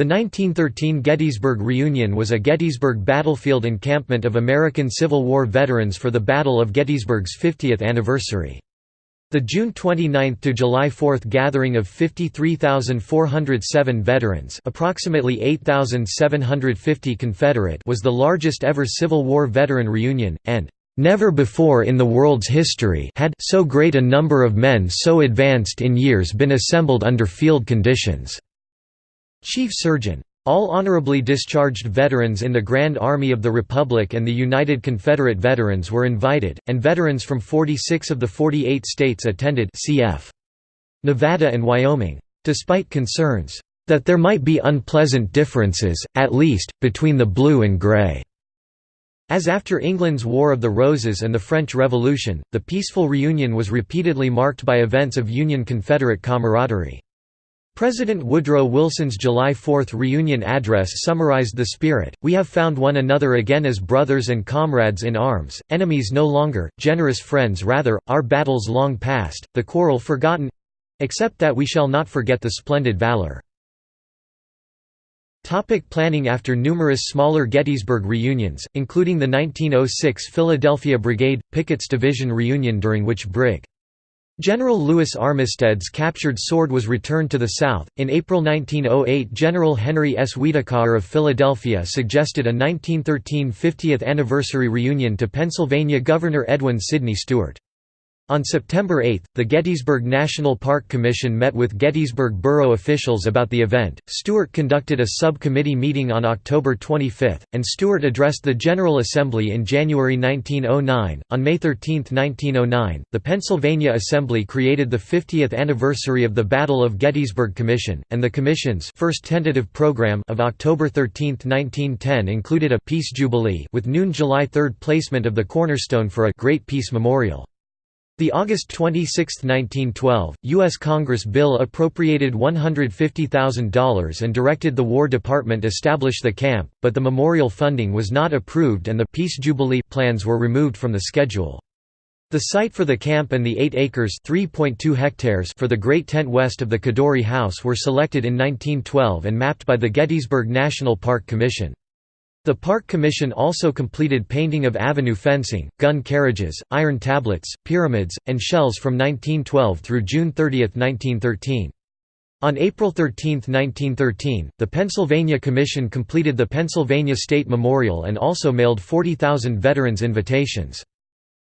The 1913 Gettysburg Reunion was a Gettysburg battlefield encampment of American Civil War veterans for the Battle of Gettysburg's 50th anniversary. The June 29 to July 4 gathering of 53,407 veterans, approximately 8,750 Confederate, was the largest ever Civil War veteran reunion and Never before in the world's history had so great a number of men so advanced in years been assembled under field conditions. Chief Surgeon. All honorably discharged veterans in the Grand Army of the Republic and the United Confederate Veterans were invited, and veterans from 46 of the 48 states attended cf. Nevada and Wyoming. Despite concerns that there might be unpleasant differences, at least, between the blue and gray. As after England's War of the Roses and the French Revolution, the peaceful reunion was repeatedly marked by events of Union-Confederate camaraderie. President Woodrow Wilson's July 4 reunion address summarized the spirit, we have found one another again as brothers and comrades in arms, enemies no longer, generous friends rather, our battles long past, the quarrel forgotten—except that we shall not forget the splendid valor. Topic planning After numerous smaller Gettysburg reunions, including the 1906 Philadelphia Brigade, Pickett's Division reunion during which Brig. General Lewis Armistead's captured sword was returned to the South. In April 1908, General Henry S. Huidekoper of Philadelphia suggested a 1913 50th anniversary reunion to Pennsylvania Governor Edwin Sydney Stuart. On September 8, the Gettysburg National Park Commission met with Gettysburg borough officials about the event. Stuart conducted a subcommittee meeting on October 25, and Stuart addressed the General Assembly in January 1909. On May 13, 1909, the Pennsylvania Assembly created the 50th anniversary of the Battle of Gettysburg Commission, and the Commission's first tentative program of October 13, 1910 included a Peace Jubilee with noon July 3 placement of the cornerstone for a Great Peace Memorial. The August 26, 1912, U.S. Congress bill appropriated $150,000 and directed the War Department establish the camp, but the memorial funding was not approved and the Peace Jubilee plans were removed from the schedule. The site for the camp and the 8 acres hectares for the Great Tent west of the Codori House were selected in 1912 and mapped by the Gettysburg National Park Commission. The Park Commission also completed painting of avenue fencing, gun carriages, iron tablets, pyramids, and shells from 1912 through June 30, 1913. On April 13, 1913, the Pennsylvania Commission completed the Pennsylvania State Memorial and also mailed 40,000 veterans invitations.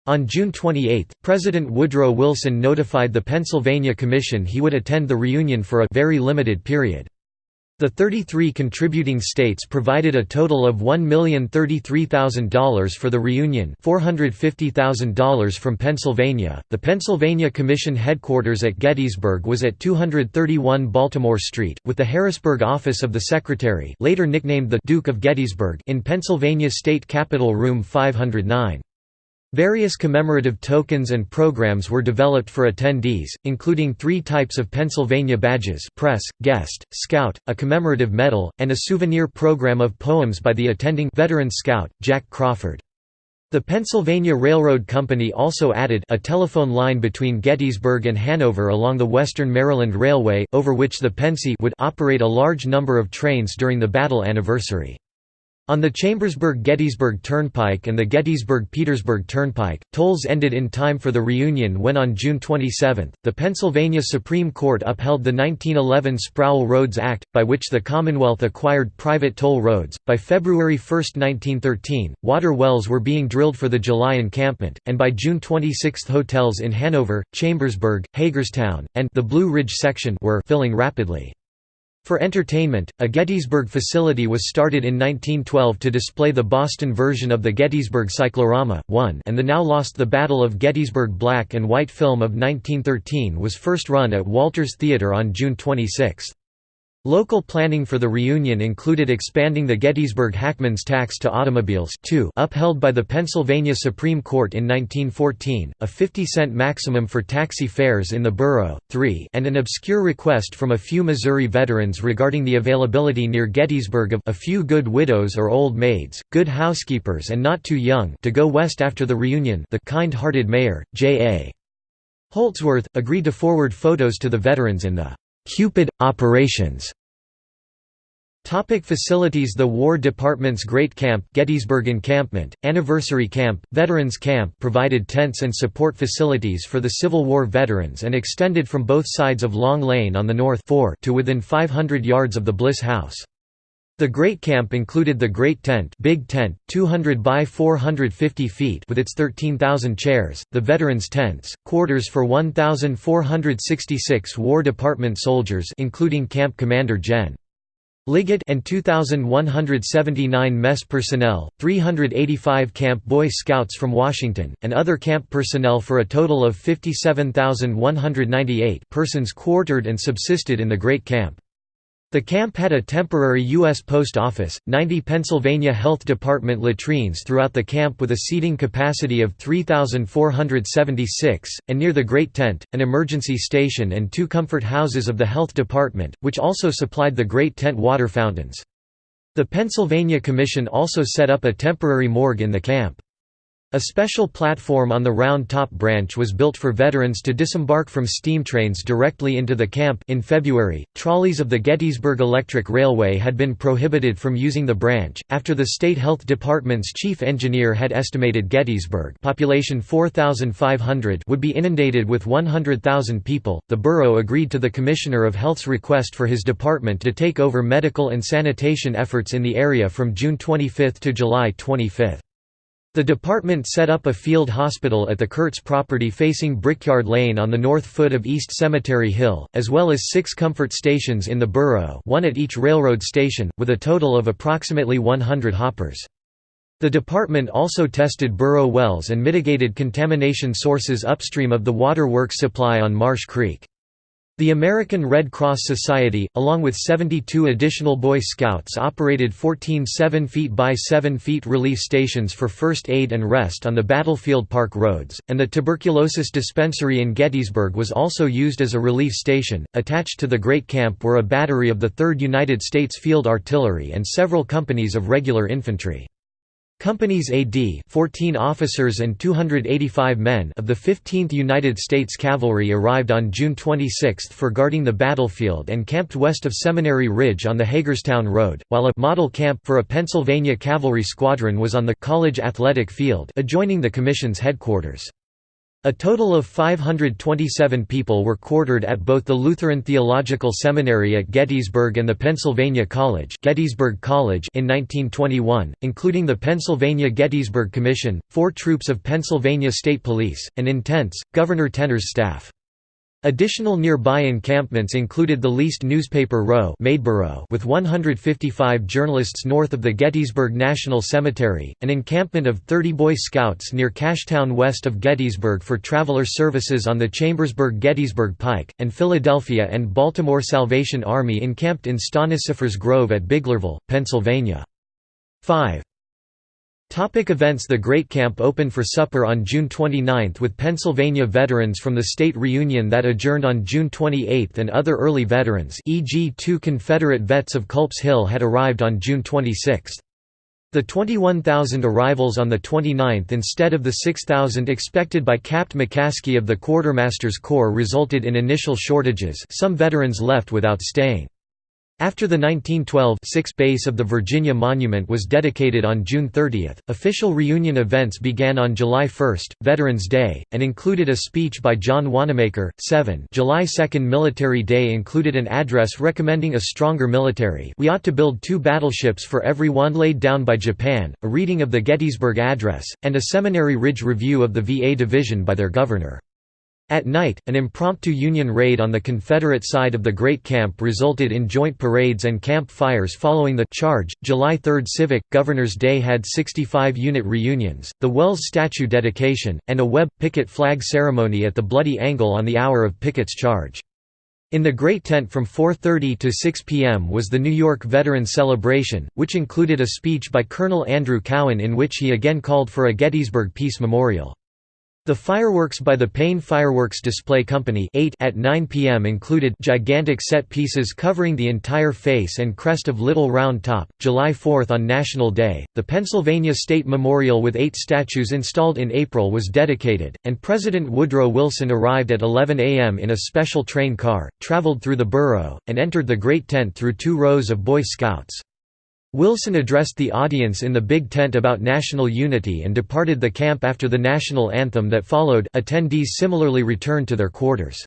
On June 28, President Woodrow Wilson notified the Pennsylvania Commission he would attend the reunion for a very limited period. The 33 contributing states provided a total of $1,033,000 for the reunion, $450,000 from Pennsylvania. The Pennsylvania Commission headquarters at Gettysburg was at 231 Baltimore Street, with the Harrisburg office of the Secretary, later nicknamed the Duke of Gettysburg, in Pennsylvania State Capitol Room 509. Various commemorative tokens and programs were developed for attendees, including three types of Pennsylvania badges press, guest, scout, a commemorative medal, and a souvenir program of poems by the attending veteran scout, Jack Crawford. The Pennsylvania Railroad Company also added a telephone line between Gettysburg and Hanover along the Western Maryland Railway, over which the Pennsy would operate a large number of trains during the battle anniversary. On the Chambersburg-Gettysburg Turnpike and the Gettysburg-Petersburg Turnpike, tolls ended in time for the reunion when on June 27, the Pennsylvania Supreme Court upheld the 1911 Sproul Roads Act, by which the Commonwealth acquired private toll roads. By February 1, 1913, water wells were being drilled for the July encampment, and by June 26 hotels in Hanover, Chambersburg, Hagerstown, and the Blue Ridge section were filling rapidly. For entertainment, a Gettysburg facility was started in 1912 to display the Boston version of the Gettysburg Cyclorama, 1 and the now lost The Battle of Gettysburg black and white film of 1913 was first run at Walters Theater on June 26. Local planning for the reunion included expanding the Gettysburg Hackman's tax to automobiles too, upheld by the Pennsylvania Supreme Court in 1914, a 50-cent maximum for taxi fares in the borough, 3 and an obscure request from a few Missouri veterans regarding the availability near Gettysburg of a few good widows or old maids, good housekeepers and not too young to go west after the reunion the kind-hearted mayor, J.A. Holdsworth, agreed to forward photos to the veterans in the Cupid operations Topic facilities The War Department's Great Camp Gettysburg Encampment, Anniversary Camp, Veterans Camp provided tents and support facilities for the Civil War veterans and extended from both sides of Long Lane on the north to within 500 yards of the Bliss House. The Great Camp included the Great Tent, Big Tent, 200 by 450 feet with its 13,000 chairs, the Veterans Tents, quarters for 1,466 War Department soldiers including Camp Commander Gen. Liggett and 2,179 mess personnel, 385 Camp Boy Scouts from Washington, and other camp personnel for a total of 57,198 persons quartered and subsisted in the Great Camp. The camp had a temporary U.S. Post Office, 90 Pennsylvania Health Department latrines throughout the camp with a seating capacity of 3,476, and near the Great Tent, an emergency station and two comfort houses of the Health Department, which also supplied the Great Tent water fountains. The Pennsylvania Commission also set up a temporary morgue in the camp. A special platform on the Round Top branch was built for veterans to disembark from steam trains directly into the camp. In February, trolleys of the Gettysburg Electric Railway had been prohibited from using the branch after the state health department's chief engineer had estimated Gettysburg, population 4500, would be inundated with 100,000 people. The borough agreed to the commissioner of health's request for his department to take over medical and sanitation efforts in the area from June 25 to July 25. The department set up a field hospital at the Kurtz property facing Brickyard Lane on the north foot of East Cemetery Hill, as well as six comfort stations in the borough one at each railroad station, with a total of approximately 100 hoppers. The department also tested borough wells and mitigated contamination sources upstream of the waterworks supply on Marsh Creek. The American Red Cross Society, along with 72 additional Boy Scouts operated 14 7 feet by 7 feet relief stations for first aid and rest on the Battlefield Park roads, and the tuberculosis dispensary in Gettysburg was also used as a relief station. Attached to the Great Camp were a battery of the 3rd United States Field Artillery and several companies of regular infantry. Companies AD 14 officers and 285 men of the 15th United States Cavalry arrived on June 26 for guarding the battlefield and camped west of Seminary Ridge on the Hagerstown Road, while a model camp for a Pennsylvania cavalry squadron was on the college athletic field adjoining the Commission's headquarters. A total of 527 people were quartered at both the Lutheran Theological Seminary at Gettysburg and the Pennsylvania College, Gettysburg College in 1921, including the Pennsylvania Gettysburg Commission, four troops of Pennsylvania State Police, and in tents, Governor Tener's staff. Additional nearby encampments included the leased newspaper row with 155 journalists north of the Gettysburg National Cemetery, an encampment of 30 Boy Scouts near Cashtown west of Gettysburg for traveler services on the Chambersburg-Gettysburg Pike, and Philadelphia and Baltimore Salvation Army encamped in Stonicyphers Grove at Biglerville, Pennsylvania. 5. Topic events The Great Camp opened for supper on June 29 with Pennsylvania veterans from the state reunion that adjourned on June 28 and other early veterans e.g. two Confederate vets of Culp's Hill had arrived on June 26. The 21,000 arrivals on the 29th instead of the 6,000 expected by Capt. McCaskey of the Quartermaster's Corps resulted in initial shortages some veterans left without staying. After the 1912 6 base of the Virginia Monument was dedicated on June 30, official reunion events began on July 1, Veterans Day, and included a speech by John Wanamaker. 7 July 2 Military Day included an address recommending a stronger military we ought to build two battleships for every one laid down by Japan, a reading of the Gettysburg Address, and a Seminary Ridge review of the VA division by their governor. At night, an impromptu Union raid on the Confederate side of the Great Camp resulted in joint parades and camp fires following the charge. July 3 Civic Governor's Day had 65 unit reunions, the Wells statue dedication, and a Webb picket flag ceremony at the Bloody Angle on the hour of Pickett's charge. In the Great Tent from 4.30 to 6 p.m. was the New York Veterans Celebration, which included a speech by Colonel Andrew Cowan in which he again called for a Gettysburg Peace Memorial. The fireworks by the Payne Fireworks Display Company 8 at 9 p.m. included gigantic set pieces covering the entire face and crest of Little Round Top. July 4 on National Day, the Pennsylvania State Memorial with eight statues installed in April was dedicated, and President Woodrow Wilson arrived at 11 a.m. in a special train car, traveled through the borough, and entered the Great Tent through two rows of Boy Scouts. Wilson addressed the audience in the Big Tent about national unity and departed the camp after the national anthem that followed attendees similarly returned to their quarters.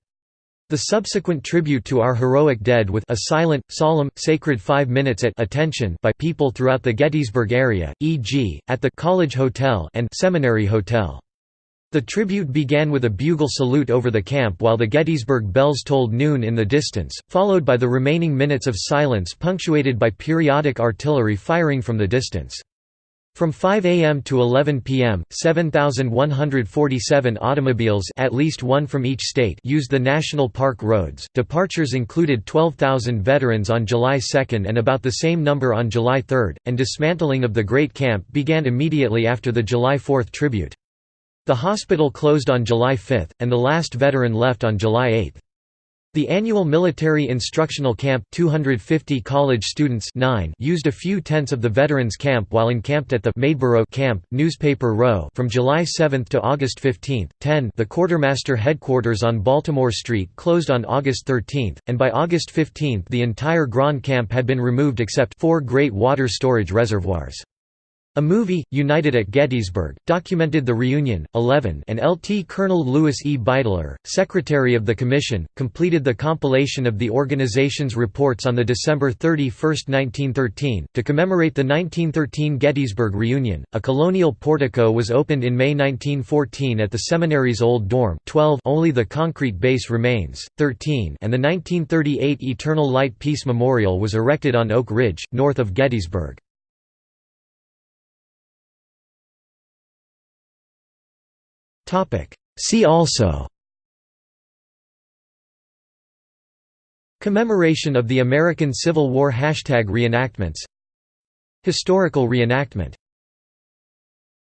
The subsequent tribute to our heroic dead with a silent, solemn, sacred five minutes at attention by people throughout the Gettysburg area, e.g., at the College Hotel and Seminary Hotel. The tribute began with a bugle salute over the camp while the Gettysburg bells tolled noon in the distance, followed by the remaining minutes of silence punctuated by periodic artillery firing from the distance. From 5 a.m. to 11 p.m., 7,147 automobiles at least one from each state used the National Park roads. Departures included 12,000 veterans on July 2 and about the same number on July 3, and dismantling of the Great Camp began immediately after the July 4 tribute. The hospital closed on July 5, and the last veteran left on July 8. The annual military instructional camp 250 college students 9 used a few tents of the veterans camp while encamped at the Maidborough camp, Newspaper Row from July 7 to August 15. 10 The quartermaster headquarters on Baltimore Street closed on August 13, and by August 15 the entire Grand Camp had been removed except four great water storage reservoirs. A movie, United at Gettysburg, documented the reunion. 11 and LT Colonel Louis E. Beidler, Secretary of the Commission, completed the compilation of the organization's reports on the December 31, 1913. To commemorate the 1913 Gettysburg reunion, a colonial portico was opened in May 1914 at the seminary's old dorm 12 only the concrete base remains, 13 and the 1938 Eternal Light Peace Memorial was erected on Oak Ridge, north of Gettysburg. See also. Commemoration of the American Civil War Hashtag reenactments. Historical reenactment